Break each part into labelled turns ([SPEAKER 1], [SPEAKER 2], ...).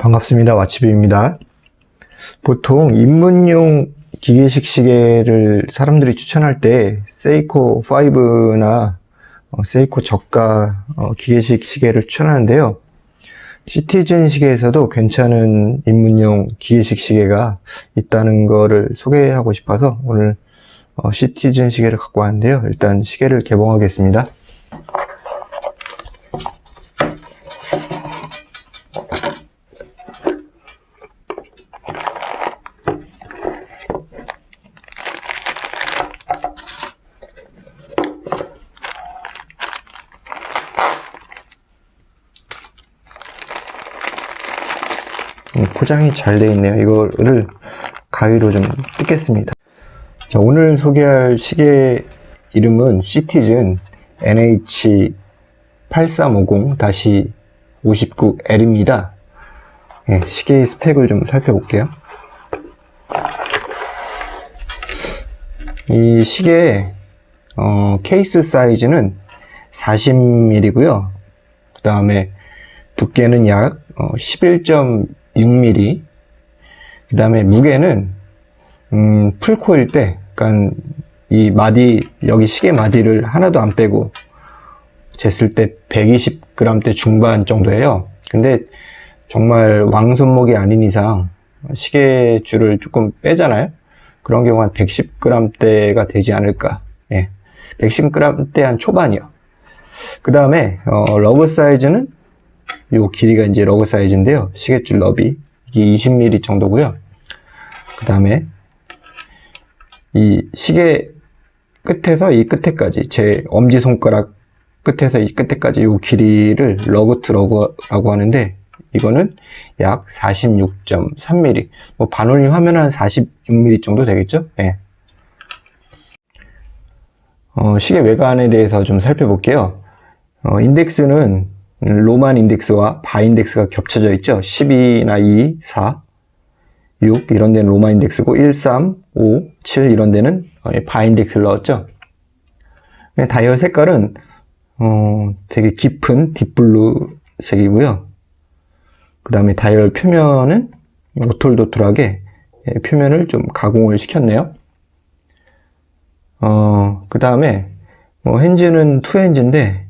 [SPEAKER 1] 반갑습니다. 와치비입니다. 보통 입문용 기계식 시계를 사람들이 추천할 때 세이코 5나 어, 세이코 저가 어, 기계식 시계를 추천하는데요. 시티즌 시계에서도 괜찮은 입문용 기계식 시계가 있다는 거를 소개하고 싶어서 오늘 어, 시티즌 시계를 갖고 왔는데요. 일단 시계를 개봉하겠습니다. 음, 포장이 잘 되어 있네요. 이거를 가위로 좀 뜯겠습니다. 자, 오늘 소개할 시계 이름은 시티즌 NH8350-59L입니다. 네, 시계의 스펙을 좀 살펴볼게요. 이 시계의 어, 케이스 사이즈는 40mm고요. 그 다음에 두께는 약 11.6mm. 그 다음에 무게는 음, 풀코일 때, 그러니까 이 마디 여기 시계 마디를 하나도 안 빼고 쟀을 때 120g대 중반 정도예요. 근데 정말 왕손목이 아닌 이상 시계줄을 조금 빼잖아요. 그런 경우 한 110g대가 되지 않을까. 예. 110g대 한 초반이요. 그 다음에 어, lug 사이즈는 요 길이가 이제 lug 사이즈인데요. 시계줄 너비 이게 20mm 정도고요. 그 다음에 이 시계 끝에서 이 끝에까지 제 엄지손가락 끝에서 이 끝에까지 이 길이를 lug to lug라고 하는데 이거는 약 46.3mm 뭐 반올림 하면 한 46mm 정도 되겠죠 예. 어, 시계 외관에 대해서 좀 살펴볼게요 어, 인덱스는 Roman 인덱스와 바 인덱스가 겹쳐져 있죠 12나 2, 4 6 이런 데는 로마 인덱스고 1, 3, 5, 7 이런 데는 어, 바 인덱스를 넣었죠. 다이얼 색깔은 어, 되게 깊은 deep blue 색이고요. 그 다음에 다이얼 표면은 오톨도톨하게 예, 표면을 좀 가공을 시켰네요. 어, 그 다음에 뭐 hands는 two hands인데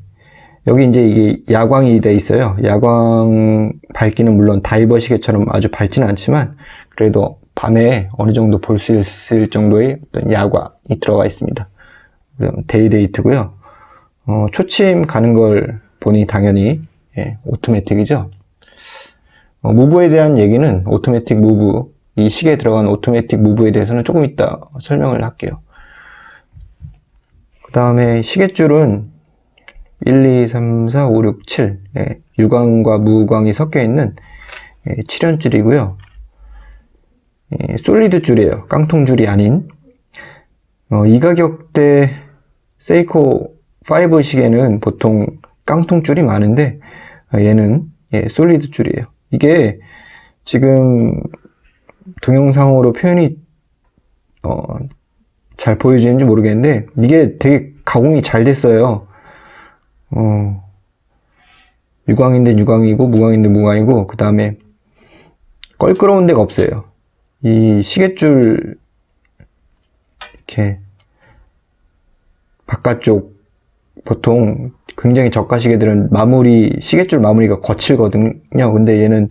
[SPEAKER 1] 여기 이제 이게 야광이 돼 있어요. 야광 밝기는 물론 다이버 시계처럼 아주 밝지는 않지만 그래도 밤에 어느 정도 볼 수 있을 정도의 어떤 야광이 들어가 있습니다. day-date고요. 어, 초침 가는 걸 보니 당연히 예, 오토매틱이죠. 어, move에 대한 얘기는 오토매틱 move, 이 시계에 들어간 오토매틱 move에 대해서는 조금 이따 설명을 할게요. 그 다음에 시계줄은 1, 2, 3, 4, 5, 6, 7 예, 유광과 무광이 섞여 있는 예, 7연줄이고요. 예, solid 줄이에요. 깡통 줄이 아닌 어, 이 가격대 세이코 5 시계는 보통 깡통 줄이 많은데 어, 얘는 예, 솔리드 줄이에요. 이게 지금 동영상으로 표현이 어, 잘 보여지는지 모르겠는데 이게 되게 가공이 잘 됐어요. 어, 유광인데 유광이고 무광인데 무광이고 그 다음에 껄끄러운 데가 없어요. 이 시계줄 이렇게 바깥쪽 보통 굉장히 저가 시계들은 마무리 시계줄 마무리가 거칠거든요. 근데 얘는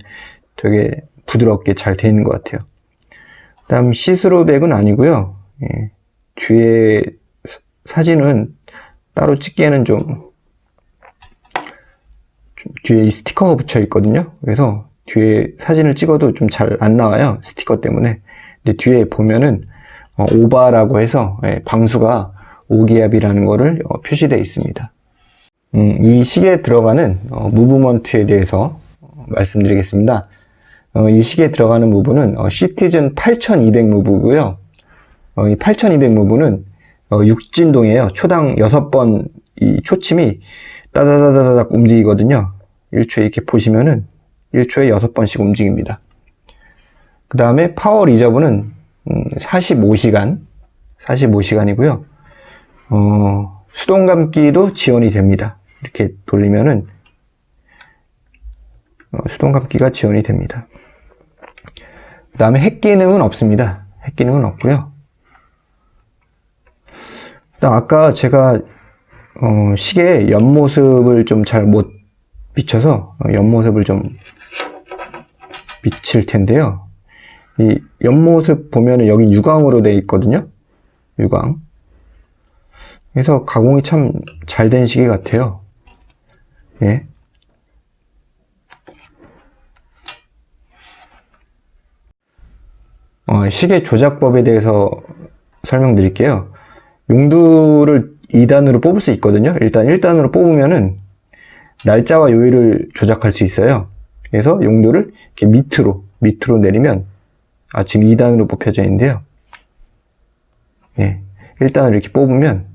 [SPEAKER 1] 되게 부드럽게 잘 되어 있는 것 같아요. 그 다음 시스루백은 아니고요. 예, 뒤에 사진은 따로 찍기에는 좀 뒤에 이 스티커가 붙여 있거든요. 그래서 뒤에 사진을 찍어도 좀 잘 안 나와요. 스티커 때문에. 근데 뒤에 보면은 어, 오바라고 해서 예, 방수가 5기압이라는 거를 어, 표시되어 있습니다. 음, 이 시계에 들어가는 어, 무브먼트에 대해서 어, 말씀드리겠습니다. 어, 이 시계에 들어가는 무브는 어, 시티즌 8200 무브고요. 이 8200 무브는 육진동이에요. 초당 6번 이 초침이 따다다다닥 움직이거든요. 1초에 이렇게 보시면은 1초에 6번씩 움직입니다. 그 다음에 파워 리저브는 45시간 45시간이고요. 어, 수동 감기도 지원이 됩니다. 이렇게 돌리면은 어, 수동 감기가 지원이 됩니다. 그 다음에 핵 기능은 없습니다. 핵 기능은 없고요. 아까 제가 어, 시계 옆모습을 좀 잘 못 비춰서 어, 옆모습을 좀 비칠 텐데요. 이 옆모습 보면은 여기 유광으로 되어 있거든요. 유광. 그래서 가공이 참 잘 된 시계 같아요. 예. 어, 시계 조작법에 대해서 설명드릴게요. 용두를 2단으로 뽑을 수 있거든요. 일단 1단으로 뽑으면은 날짜와 요일을 조작할 수 있어요. 그래서 용도를 이렇게 밑으로 밑으로 내리면 아 지금 2단으로 뽑혀져 있는데요. 예. 1단을 이렇게 뽑으면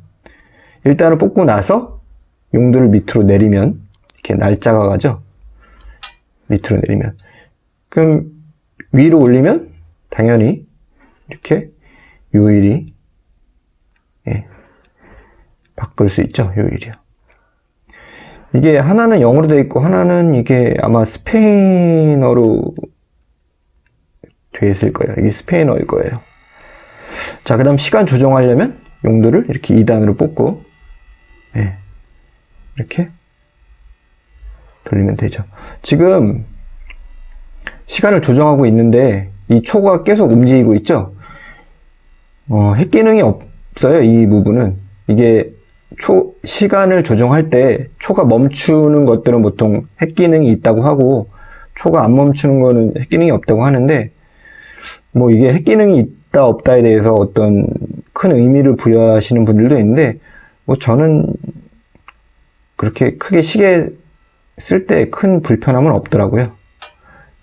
[SPEAKER 1] 1단을 뽑고 나서 용도를 밑으로 내리면 이렇게 날짜가 가죠. 밑으로 내리면 그럼 위로 올리면 당연히 이렇게 요일이 예, 바꿀 수 있죠. 요일이요. 이게 하나는 영어로 되어 있고 하나는 이게 아마 스페인어로 되어 있을 거예요. 이게 스페인어일 거예요. 자, 그 다음 시간 조정하려면 용도를 이렇게 2단으로 뽑고 예, 이렇게 돌리면 되죠. 지금 시간을 조정하고 있는데 이 초가 계속 움직이고 있죠. 어, 핵 기능이 없어요. 이 부분은 이게 초 시간을 조정할 때 초가 멈추는 것들은 보통 핵 기능이 있다고 하고 초가 안 멈추는 거는 핵 기능이 없다고 하는데 뭐 이게 핵 기능이 있다 없다에 대해서 어떤 큰 의미를 부여하시는 분들도 있는데 뭐 저는 그렇게 크게 시계 쓸 때 큰 불편함은 없더라고요.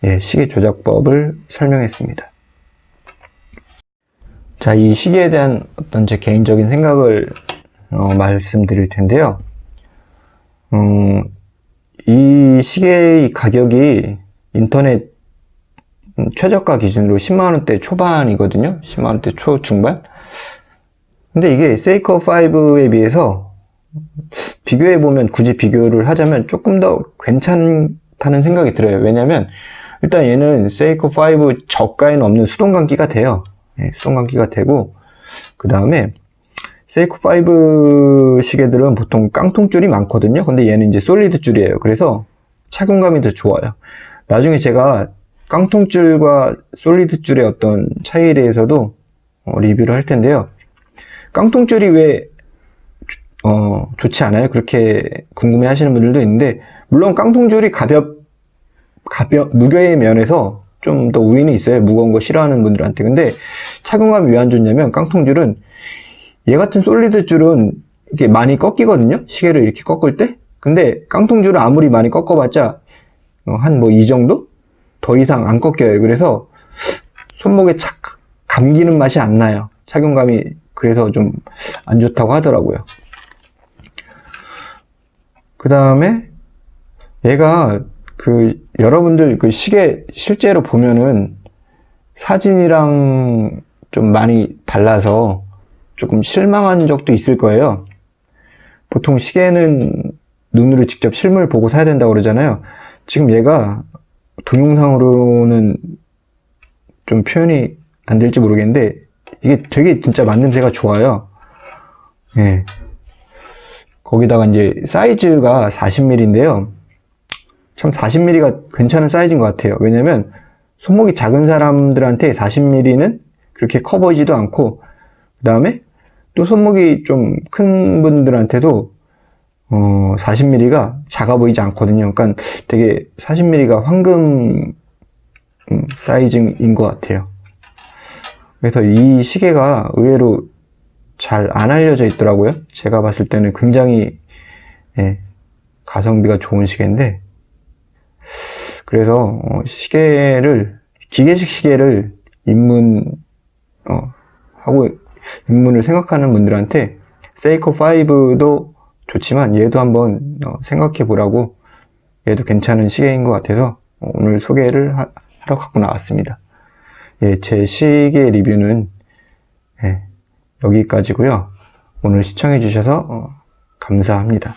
[SPEAKER 1] 예, 시계 조작법을 설명했습니다. 자, 이 시계에 대한 어떤 제 개인적인 생각을 어, 말씀드릴 텐데요. 음, 이 시계의 가격이 인터넷 최저가 기준으로 10만원대 초반이거든요. 10만원대 초중반. 근데 이게 세이커 5에 비해서 비교해보면 굳이 비교를 하자면 조금 더 괜찮다는 생각이 들어요. 왜냐면 일단 얘는 세이코 5 저가에는 없는 수동 감기가 돼요. 네, 수동 감기가 되고 그 다음에 세이코 5 시계들은 보통 깡통줄이 많거든요. 근데 얘는 이제 solid 줄이에요. 그래서 착용감이 더 좋아요. 나중에 제가 깡통줄과 solid 줄의 어떤 차이에 대해서도 어, 리뷰를 할 텐데요. 깡통줄이 왜 어, 좋지 않아요? 그렇게 궁금해 하시는 분들도 있는데 물론 깡통줄이 가볍 가벼 무게의 면에서 좀 더 우위는 있어요. 무거운 거 싫어하는 분들한테. 근데 착용감이 왜 안 좋냐면 깡통줄은 얘 같은 솔리드 줄은 이게 많이 꺾이거든요. 시계를 이렇게 꺾을 때. 근데 깡통 줄은 아무리 많이 꺾어봤자 어, 한뭐 이 정도? 더 이상 안 꺾여요. 그래서 손목에 착 감기는 맛이 안 나요. 착용감이 그래서 좀 안 좋다고 하더라고요. 그 다음에 얘가 그 여러분들 그 시계 실제로 보면은 사진이랑 좀 많이 달라서 조금 실망한 적도 있을 거예요. 보통 시계는 눈으로 직접 실물 보고 사야 된다고 그러잖아요. 지금 얘가 동영상으로는 좀 표현이 안 될지 모르겠는데 이게 되게 진짜 만듦새가 좋아요. 예. 거기다가 이제 사이즈가 40mm인데요. 참 40mm가 괜찮은 사이즈인 것 같아요. 왜냐면 손목이 작은 사람들한테 40mm는 그렇게 커 보이지도 않고 그 다음에 또 손목이 좀 큰 분들한테도 어, 40mm가 작아 보이지 않거든요. 그러니까 되게 40mm가 황금 음, 사이즈인 것 같아요. 그래서 이 시계가 의외로 잘 안 알려져 있더라고요. 제가 봤을 때는 굉장히 예, 가성비가 좋은 시계인데 그래서 어, 시계를 기계식 시계를 입문 어, 하고 입문을 생각하는 분들한테 세이코 5도 좋지만 얘도 한번 어, 생각해 보라고 얘도 괜찮은 시계인 것 같아서 오늘 소개를 하, 러 갖고 나왔습니다. 예, 제 시계 리뷰는 예, 여기까지고요. 오늘 시청해 주셔서 어, 감사합니다.